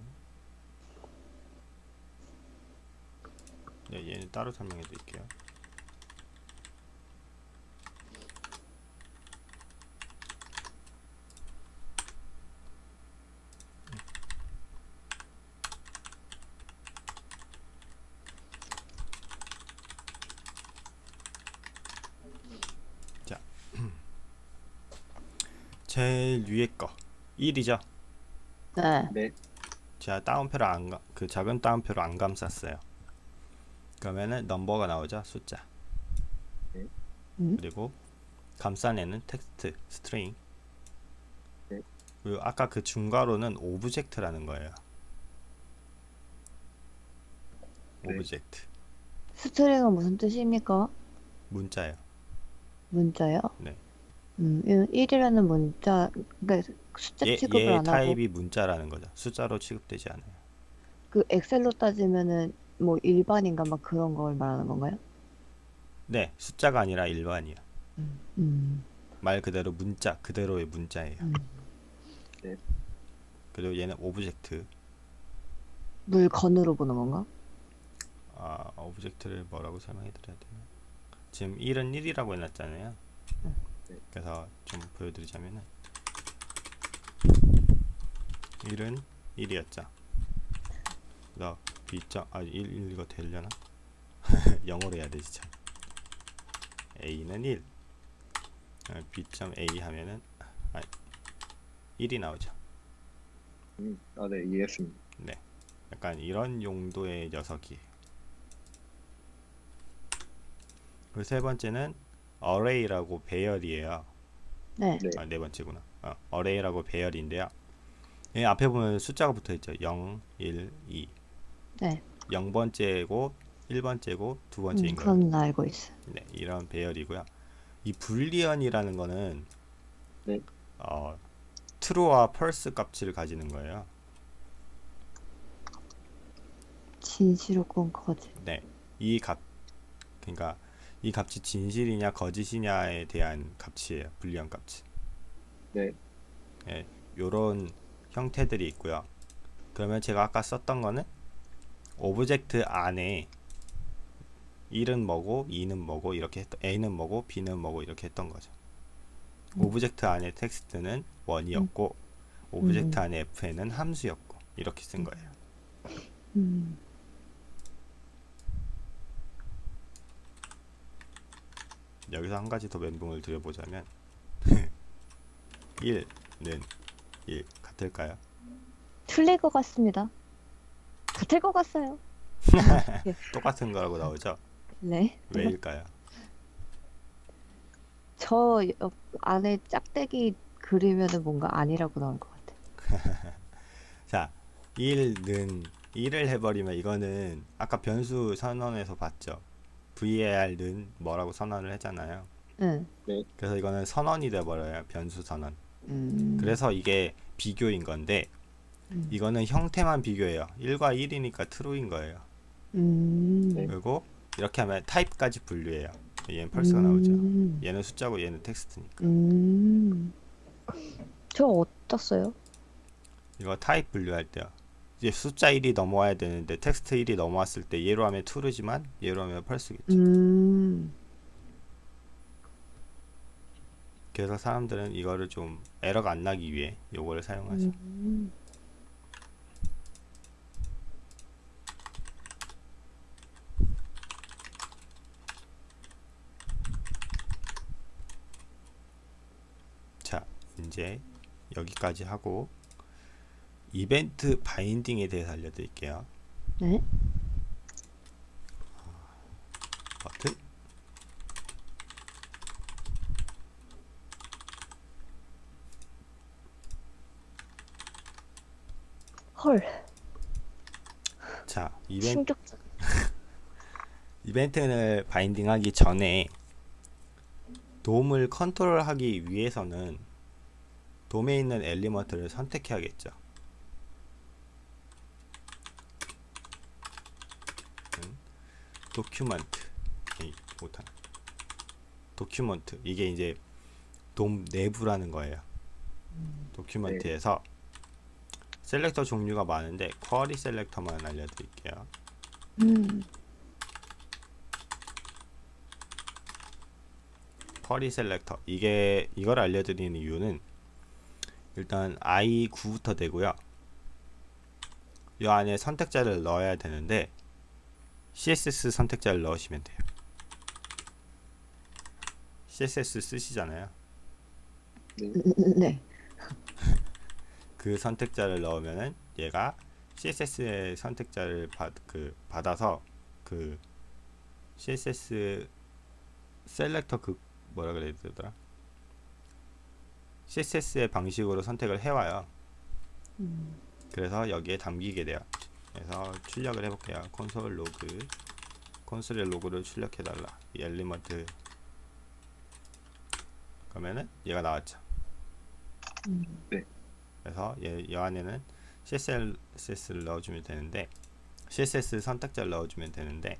Speaker 1: 네 얘는 따로 설명해 드릴게요. 자 [clears throat] 제일 위에 거 1이죠
Speaker 3: 네.
Speaker 2: 네.
Speaker 1: 제가 따옴표를 안, 가- 그 작은 따옴표로 안 감쌌어요. 그러면은 number가 나오죠, 숫자.
Speaker 3: 음.
Speaker 1: 그리고 감싼 애는 텍스트, string.
Speaker 2: 네.
Speaker 1: 그리고 아까 그 중괄호는 object라는 거예요.
Speaker 2: 네.
Speaker 3: object. string은 무슨 뜻입니까?
Speaker 1: 문자예요.
Speaker 3: 문자요?
Speaker 1: 네.
Speaker 3: 음, 1이라는 문자, 그러니까 숫자
Speaker 1: 얘,
Speaker 3: 취급을 얘안 하고
Speaker 1: 타입이 문자라는 거죠. 숫자로 취급되지 않아요.
Speaker 3: 그 엑셀로 따지면은 뭐 일반인가 막 그런 걸 말하는 건가요?
Speaker 1: 네, 숫자가 아니라 일반이야.
Speaker 3: 음.
Speaker 1: 말 그대로 문자, 그대로의 문자예요.
Speaker 3: 음.
Speaker 1: 그리고 얘는 object.
Speaker 3: 물건으로 보는 건가?
Speaker 1: 아, 오브젝트를 뭐라고 설명해 드려야 되나? 지금 1은 1이라고 해놨잖아요.
Speaker 2: 네.
Speaker 1: 그래서 좀 보여드리자면은 1은 1이었죠. 그래서 B점, 아, 1, 1 이거 되려나? [laughs] 영어로 해야 되지 참. A는 1. 어, B점 A 하면은 아, 1이 나오죠.
Speaker 2: 음, 아, 네, 이해했습니다.
Speaker 1: 네. 약간 이런 용도의 녀석이에요. 그리고 세 번째는 array라고 배열이에요.
Speaker 3: 네.
Speaker 2: 네.
Speaker 1: 아, 네 번째구나. 어, array라고 배열인데요. 이 앞에 보면 숫자가 붙어 있죠. 0, 1, 2.
Speaker 3: 네.
Speaker 1: 0번째고 1번째고 두
Speaker 3: 음,
Speaker 1: 번째인 거예요.
Speaker 3: 그건 나 알고 있어.
Speaker 1: 네, 이런 배열이고요. 이 불리언이라는 거는
Speaker 2: 네.
Speaker 1: 어, true와 false 값을 가지는 거예요.
Speaker 3: 진실 혹은 거짓.
Speaker 1: 네, 이 값, 그러니까 이 값이 진실이냐 거짓이냐에 대한 값이에요. boolean 값이.
Speaker 2: 네.
Speaker 1: 예, 요런 형태들이 있고요. 그러면 제가 아까 썼던 거는 object 안에 1은 뭐고 2는 뭐고 이렇게 했, A는 뭐고 B는 뭐고 이렇게 했던 거죠.
Speaker 3: 음.
Speaker 1: object 안에 text는 one이었고 object 안에 fn은 함수였고 이렇게 쓴 거예요.
Speaker 3: 음.
Speaker 1: 여기서 한 가지 더 멘붕을 드려보자면 [laughs] 1는 1 같을까요?
Speaker 3: 틀릴 것 같습니다. 같을 것 같아요. [laughs]
Speaker 1: 똑같은 거라고 나오죠?
Speaker 3: 네.
Speaker 1: 왜일까요?
Speaker 3: 저 옆 안에 짝대기 그리면은 뭔가 아니라고 나올 것 같아. [laughs]
Speaker 1: 자, 1는 1을 해버리면 이거는 아까 변수 선언에서 봤죠? var는 뭐라고 선언을 했잖아요.
Speaker 3: 응.
Speaker 1: 그래서 이거는 선언이 돼버려요. 변수 선언.
Speaker 3: 음.
Speaker 1: 그래서 이게 비교인 건데
Speaker 3: 음.
Speaker 1: 이거는 형태만 비교해요. 1과 1이니까 true인 거예요.
Speaker 3: 음.
Speaker 2: 네.
Speaker 1: 그리고 이렇게 하면 타입까지 분류해요. 얘는 false가 나오죠.
Speaker 3: 음.
Speaker 1: 얘는 숫자고 얘는 텍스트니까.
Speaker 3: 음. 언제 써요?
Speaker 1: 이거 타입 분류할 때요. 이제 숫자 1이 넘어와야 되는데 텍스트 1이 넘어왔을 때 얘로 하면 true지만 얘로 하면 false겠죠.
Speaker 3: 음.
Speaker 1: 그래서 사람들은 이거를 좀 에러가 안 나기 위해 요거를 사용하죠.
Speaker 3: 음.
Speaker 1: 자, 이제 여기까지 하고 이벤트 바인딩에 대해서 알려드릴게요.
Speaker 3: 네.
Speaker 1: 버튼
Speaker 3: 헐.
Speaker 1: 자, 이벤트
Speaker 3: 충격적.
Speaker 1: 이벤트를 바인딩하기 전에 DOM을 컨트롤하기 위해서는 DOM에 있는 element를 선택해야겠죠. document 못하네. document 이게 이제 DOM 내부라는 거예요. document에서 selector 종류가 많은데 query selector만 알려드릴게요.
Speaker 3: 음.
Speaker 1: 쿼리 셀렉터 이게 이걸 알려드리는 이유는 일단 i9부터 되고요. 이 안에 선택자를 넣어야 되는데 css 선택자를 넣으시면 돼요. css 쓰시잖아요.
Speaker 3: 네. [laughs]
Speaker 1: 그 선택자를 넣으면은 얘가 CSS의 선택자를 받, 그, 받아서 그 CSS selector 그 뭐라 그래야 되더라? CSS의 방식으로 선택을 해와요.
Speaker 3: 음.
Speaker 1: 그래서 여기에 담기게 돼요. 그래서 출력을 해볼게요. console log console의 log를 출력해 달라. 이 element 그러면은 얘가 나왔죠.
Speaker 3: 음.
Speaker 1: 그래서 얘, 이 안에는 CSS를 넣어주면 되는데 CSS 선택자를 넣어주면 되는데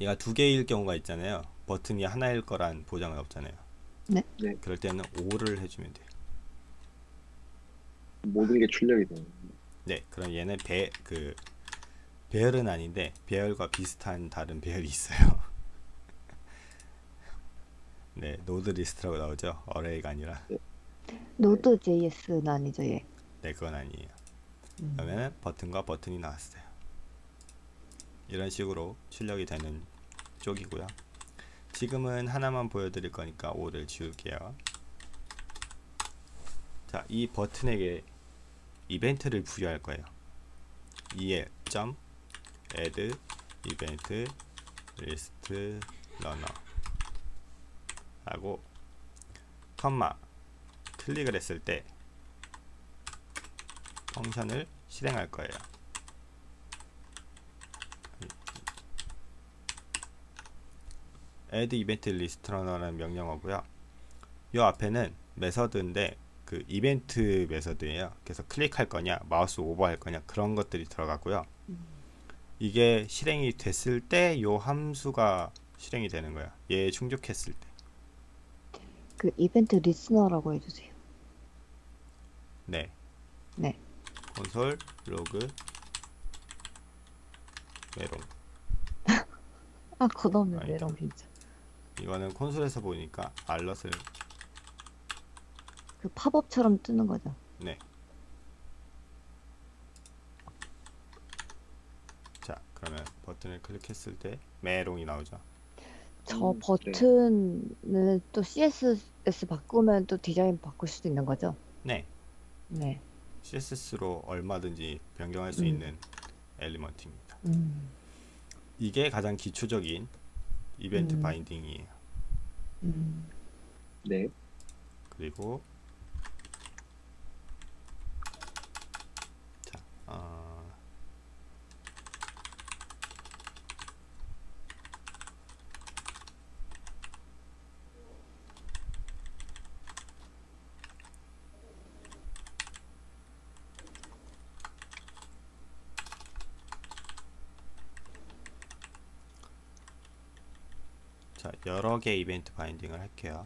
Speaker 1: 얘가 두 개일 경우가 있잖아요. 버튼이 하나일 거란 보장은 없잖아요.
Speaker 3: 네.
Speaker 2: 네.
Speaker 1: 그럴 때는 all을 해주면 돼요.
Speaker 2: 모든 게 출력이 되는
Speaker 1: 네, 그럼 얘는 배, 그, 배열은 아닌데, 배열과 비슷한 다른 배열이 있어요. [laughs] 네, NodeList라고 나오죠. array가 아니라.
Speaker 3: Node JS는 아니죠, 얘.
Speaker 1: 네, 그건 아니에요.
Speaker 3: 음.
Speaker 1: 그러면 버튼과 버튼이 나왔어요. 이런 식으로 출력이 되는 쪽이고요. 지금은 하나만 보여드릴 거니까 all을 지울게요. 자, 이 버튼에게 이벤트를 부여할 거예요. el 점 add event listener 하고 컴마 클릭을 했을 때 펑션을 실행할 거예요. Add event runner라는 명령어고요. 이 앞에는 메서드인데 그 이벤트 메서드예요. 그래서 클릭할 거냐, 마우스 오버할 거냐 그런 것들이 들어가고요. 이게 실행이 됐을 때 이 함수가 실행이 되는 거야. 얘 충족했을 때.
Speaker 3: 그 event listener라고 해주세요.
Speaker 1: 네.
Speaker 3: 네.
Speaker 1: console log 메롱. [laughs]
Speaker 3: 아, 그놈의. 메롱 진짜.
Speaker 1: 이거는 콘솔에서 보니까 alert을
Speaker 3: 그 팝업처럼 뜨는 거죠.
Speaker 1: 네. 자, 그러면 버튼을 클릭했을 때 메롱이 나오죠.
Speaker 3: 저
Speaker 2: 음, 네.
Speaker 3: 버튼은 또 CSS 바꾸면 또 디자인 바꿀 수도 있는 거죠?
Speaker 1: 네.
Speaker 3: 네.
Speaker 1: CSS로 얼마든지 변경할 수
Speaker 3: 음.
Speaker 1: 있는 엘리먼트입니다.
Speaker 3: 음.
Speaker 1: 이게 가장 기초적인 이벤트
Speaker 3: 음.
Speaker 1: 바인딩이에요.
Speaker 3: 음.
Speaker 2: 네.
Speaker 1: 그리고 자, 어, 자, 여러 개 이벤트 바인딩을 할게요.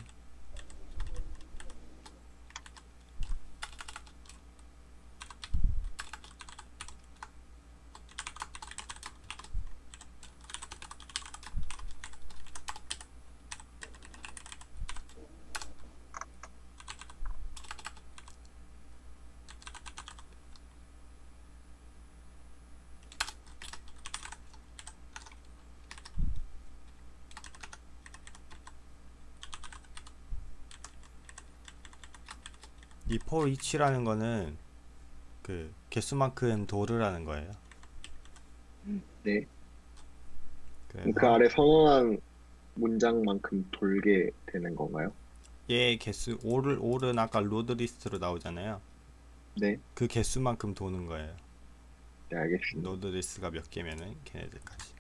Speaker 1: 이 for each라는 거는 그 개수만큼 도르라는 거예요.
Speaker 2: 네.
Speaker 1: 그래서
Speaker 2: 그 아래 선언한 문장만큼 돌게 되는 건가요?
Speaker 1: 얘 개수 5를 5는 아까 NodeList로 나오잖아요.
Speaker 2: 네.
Speaker 1: 그 개수만큼 도는 거예요.
Speaker 2: 네, 알겠습니다.
Speaker 1: NodeList가 몇 개면은 걔네들까지.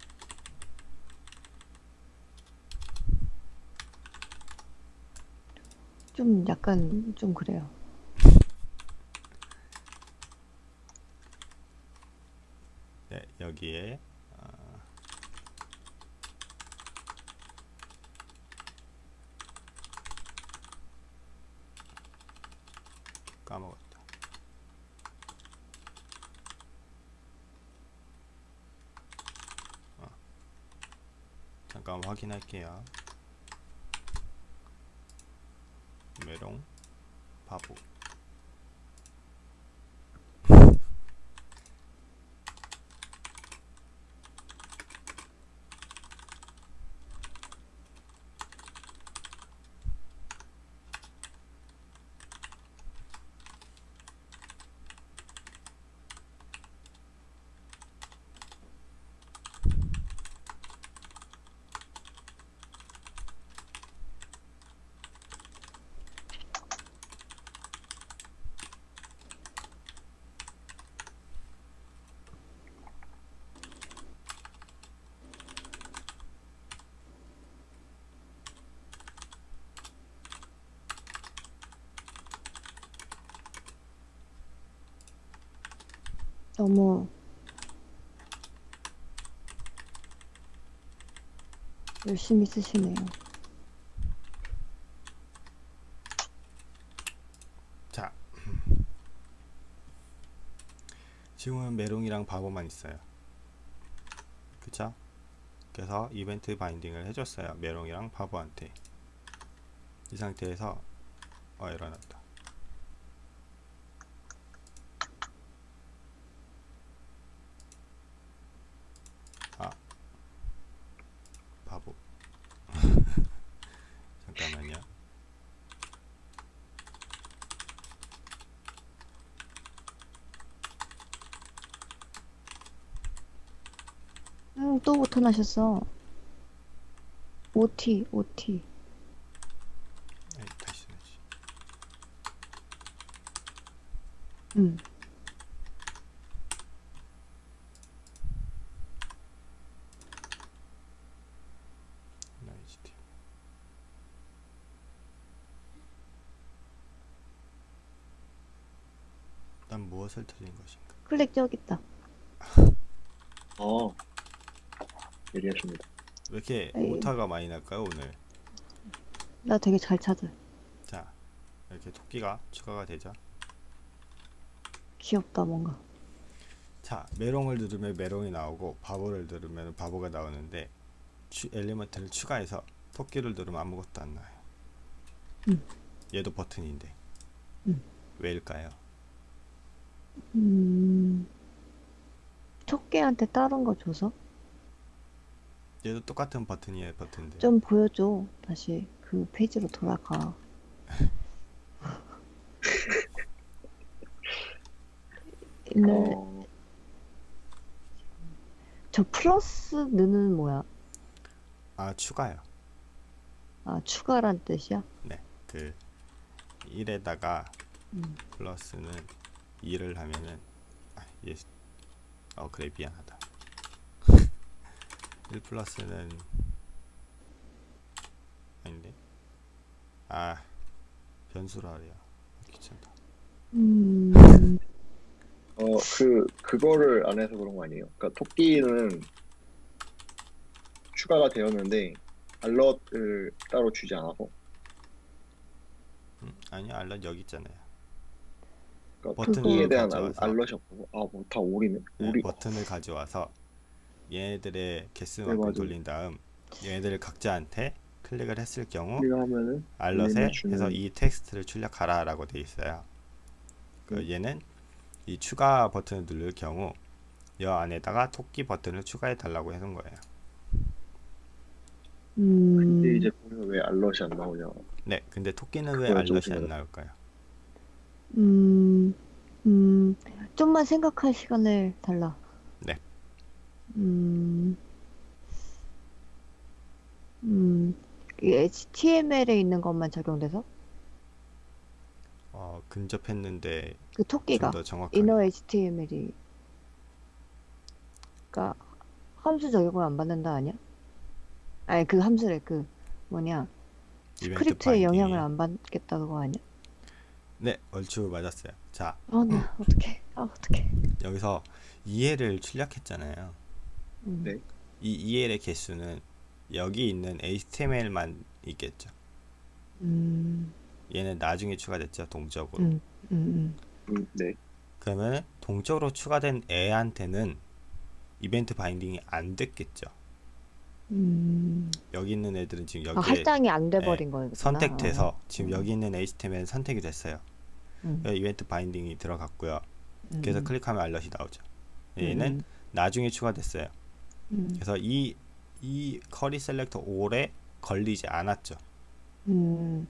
Speaker 3: 좀 약간 좀 그래요.
Speaker 1: 네, 여기에 어, 까먹었다. 어. 잠깐 확인할게요. 메롱 바보.
Speaker 3: 너무 열심히 쓰시네요.
Speaker 1: 자, 지금은 메롱이랑 바보만 있어요. 그쵸? 그래서 이벤트 바인딩을 해줬어요. 메롱이랑 바보한테. 이 상태에서 어, 일어났다.
Speaker 3: 또 버튼하셨어. OT, OT.
Speaker 1: 에이, 다시. HTML. 난 무엇을 틀린 것인가?
Speaker 3: 클릭 저기 있다.
Speaker 2: 아, 예리하십니다.
Speaker 1: 왜 이렇게
Speaker 3: 에이.
Speaker 1: 오타가 많이 날까요 오늘?
Speaker 3: 나 되게 잘 찾아.
Speaker 1: 자 이렇게 토끼가 추가가 되죠.
Speaker 3: 귀엽다, 뭔가.
Speaker 1: 자 메롱을 누르면 메롱이 나오고 바보를 누르면 바보가 나오는데 추, element를 추가해서 토끼를 누르면 아무것도 안 나와요.
Speaker 3: 음.
Speaker 1: 얘도 버튼인데
Speaker 3: 음.
Speaker 1: 왜일까요?
Speaker 3: 음. 토끼한테 다른 거 줘서?
Speaker 1: 얘도 똑같은 버튼이에요 버튼들.
Speaker 3: 좀 보여줘. 다시 그 페이지로 돌아가. 일레, [laughs]
Speaker 2: 어,
Speaker 3: 저 플러스는 뭐야?
Speaker 1: 아 추가요.
Speaker 3: 아, 추가란 뜻이야?
Speaker 1: 그 1에다가
Speaker 3: 음.
Speaker 1: 플러스는 2를 하면은 아, 얘, 어 그래 미안하다 1 플러스는 아닌데? 아 변수로 하래요. 귀찮다.
Speaker 3: 음.
Speaker 2: 어, 그, 그거를 안 해서 그런 거 아니에요? 그러니까 토끼는 추가가 되었는데, 알럿을 따로 주지 않아서.
Speaker 1: 음, 아니요. 알럿 여기 있잖아요.
Speaker 2: 그러니까
Speaker 1: 버튼을
Speaker 2: 토끼에 대한 알,
Speaker 1: 가져와서.
Speaker 2: 알럿이 없고, 아, 뭐다 오리네.
Speaker 1: 네,
Speaker 2: 오리,
Speaker 1: 버튼을 가져와서 얘네들의
Speaker 2: 네,
Speaker 1: 개수만큼
Speaker 2: 맞아요.
Speaker 1: 돌린 다음 얘네들 각자한테 클릭을 했을 경우 알럿에 해서 이 텍스트를 출력하라 라고 되어 있어요 그
Speaker 2: 음.
Speaker 1: 얘는 이 추가 버튼을 누를 경우 여 안에다가 토끼 버튼을 추가해 달라고 해둔 거예요
Speaker 3: 음.
Speaker 2: 근데 이제 보면 왜 알럿이 안 나오냐.
Speaker 1: 네 근데 토끼는 왜 알럿이
Speaker 2: 좀
Speaker 1: 안. 나올까요
Speaker 3: 음, 음, 좀만 생각할 시간을 달라.
Speaker 1: 네.
Speaker 3: 음, 음, 이 HTML에 있는 것만 적용돼서?
Speaker 1: 어, 근접했는데
Speaker 3: 그 토끼가,
Speaker 1: 좀더 정확하게
Speaker 3: inner HTML이, 그니까, 함수 적용을 안 받는다 아니야? 아니, 그 함수래, 그, 뭐냐,
Speaker 1: 이벤트
Speaker 3: 스크립트에 영향을. 안 받겠다 그거 아니야?
Speaker 1: 네 얼추 맞았어요 자
Speaker 3: 아, 나, 어떡해. 아, 어떡해.
Speaker 1: 여기서 el을 출력했잖아요
Speaker 3: 음,
Speaker 2: 네.
Speaker 1: 이 el의 개수는 여기 있는 HTML만 있겠죠.
Speaker 3: 음,
Speaker 1: 얘는 나중에 추가됐죠 동적으로.
Speaker 3: 음, 음,
Speaker 2: 음, 네.
Speaker 1: 그러면 동적으로 추가된 애한테는 이벤트 binding이 안 됐겠죠.
Speaker 3: 음.
Speaker 1: 여기 있는 애들은 지금
Speaker 3: 아,
Speaker 1: 여기에
Speaker 3: 할당이 안 돼버린 거구나.
Speaker 1: 선택돼서 지금
Speaker 3: 음.
Speaker 1: 여기 있는 HTML 선택이 됐어요.
Speaker 3: 음,
Speaker 1: 여기 이벤트 binding이 들어갔고요.
Speaker 3: 음,
Speaker 1: 그래서
Speaker 3: 음,
Speaker 1: 클릭하면 알럿이 나오죠. 얘는
Speaker 3: 음,
Speaker 1: 나중에 추가됐어요
Speaker 3: 음,
Speaker 1: 그래서 이, 이 query selector all에 걸리지 않았죠
Speaker 3: 음.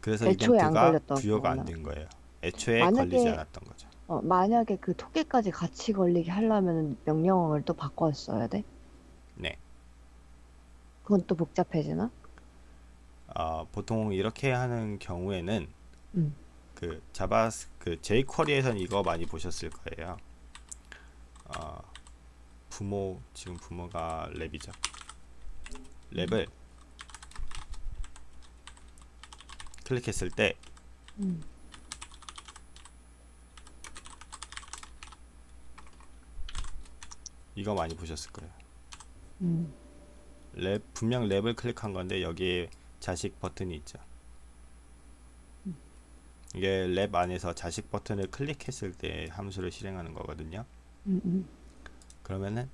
Speaker 1: 그래서
Speaker 3: 애초에 안
Speaker 1: 이벤트가 부여가 안. 된 거예요 애초에
Speaker 3: 만약에-
Speaker 1: 걸리지 않았던 거죠
Speaker 3: 어, 만약에 그 토끼까지 같이 걸리게 하려면 명령어를 또 바꿔 써야 돼?
Speaker 1: 네
Speaker 3: 그건 또 복잡해지나?
Speaker 1: 어, 보통 이렇게 하는 경우에는
Speaker 3: 음.
Speaker 1: 그 자바 그 jQuery에선 이거 많이 보셨을 거예요. 어, 부모 지금 부모가 wrap이죠. wrap을 클릭했을 때
Speaker 3: 음.
Speaker 1: 이거 많이 보셨을 거예요.
Speaker 3: 음.
Speaker 1: 랩 분명 wrap을 클릭한 건데 여기에 자식 버튼이 있죠. 이게 랩 안에서 자식 버튼을 클릭했을 때 함수를 실행하는 거거든요.
Speaker 3: 음, 음,
Speaker 1: 그러면은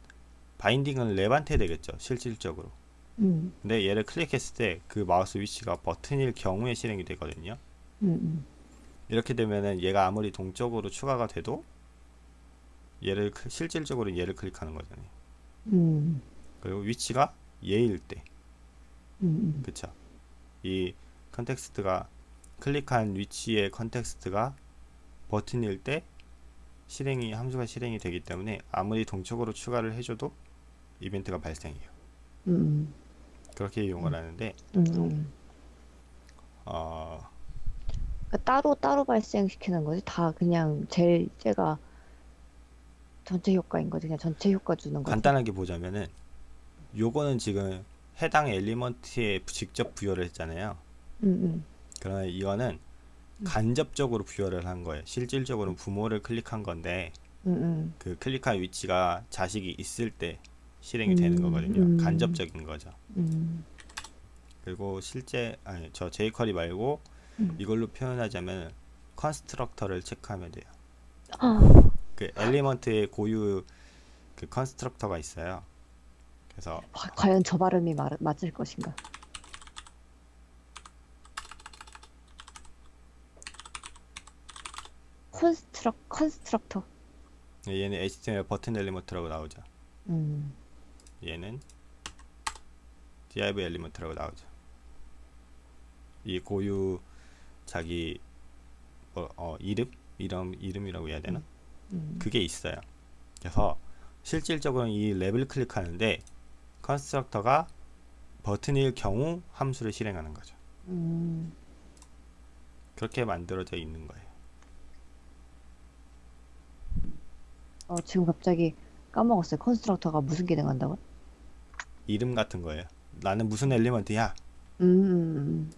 Speaker 1: binding은 wrap한테 되겠죠. 실질적으로.
Speaker 3: 음,
Speaker 1: 근데 얘를 클릭했을 때 그 마우스 위치가 버튼일 경우에 실행이 되거든요.
Speaker 3: 음, 음.
Speaker 1: 이렇게 되면은 얘가 아무리 동적으로 추가가 돼도 얘를 클- 실질적으로 얘를 클릭하는 거잖아요.
Speaker 3: 음,
Speaker 1: 그리고 위치가 얘일 때,
Speaker 3: 음,
Speaker 1: 그쵸? 이 context가 클릭한 위치의 context가 버튼일 때 실행이 함수가 실행이 되기 때문에 아무리 동적으로 추가를 해줘도 이벤트가 발생해요.
Speaker 3: 음,
Speaker 1: 그렇게 이용을 하는데
Speaker 3: 음, 음.
Speaker 1: 어,
Speaker 3: 그러니까 따로 따로 발생시키는 거지. 다 그냥 제일 제가 전체 효과인 거지. 그냥 전체 효과 주는 거지.
Speaker 1: 간단하게 보자면은 요거는 지금 해당 엘리먼트에 직접 부여를 했잖아요.
Speaker 3: 음, 음,
Speaker 1: 그러면 이거는 간접적으로 부여를 한 거예요. 실질적으로는 부모를 클릭한 건데
Speaker 3: 음, 음.
Speaker 1: 그 클릭한 위치가 자식이 있을 때 실행이 되는
Speaker 3: 음,
Speaker 1: 거거든요.
Speaker 3: 음.
Speaker 1: 간접적인 거죠.
Speaker 3: 음,
Speaker 1: 그리고 실제 아니 저 jQuery 말고
Speaker 3: 음.
Speaker 1: 이걸로 표현하자면 constructor를 체크하면 돼요.
Speaker 3: 아,
Speaker 1: 그 element의 고유 그 constructor가 있어요. 그래서
Speaker 3: 과- 과연 저 발음이 마, 맞을 것인가? construc constructor.
Speaker 1: 얘는 HTML 버튼 엘리먼트라고 나오죠.
Speaker 3: 음,
Speaker 1: 얘는 div element라고 나오죠. 이 고유 자기 뭐, 어, 이름 이름 이름이라고 해야 되나?
Speaker 3: 음,
Speaker 1: 그게 있어요. 그래서 실질적으로 이 wrap을 클릭하는데 constructor가 버튼일 경우 함수를 실행하는 거죠.
Speaker 3: 음,
Speaker 1: 그렇게 만들어져 있는 거예요.
Speaker 3: 어, 지금 갑자기 까먹었어요. constructor가 무슨 기능 한다고?
Speaker 1: 이름 같은 거예요. 나는 무슨 element야?
Speaker 3: 음, 음,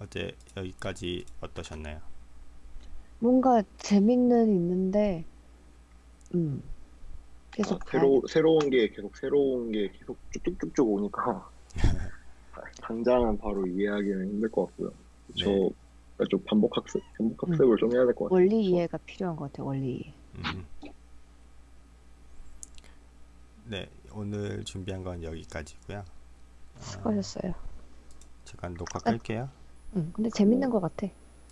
Speaker 1: 어제 여기까지 어떠셨나요?
Speaker 3: 뭔가 재밌는 있는데, 음, 계속
Speaker 2: 아, 새로 새로운 게 계속 새로운 게 계속 쭉쭉쭉쭉 오니까 [laughs] 당장은 바로 이해하기는 힘들 것 같고요. 저
Speaker 1: 네.
Speaker 2: 좀 반복 학습 반복 학습을 좀 해야 될 것 같아요.
Speaker 3: 원리 이해가 필요한 것 같아요. 원리 이해.
Speaker 1: 음. 네, 오늘 준비한 건 여기까지고요. 아,
Speaker 3: 수고하셨어요.
Speaker 1: 잠깐 녹화 끌게요.
Speaker 3: 응, 근데 재밌는 것 같아.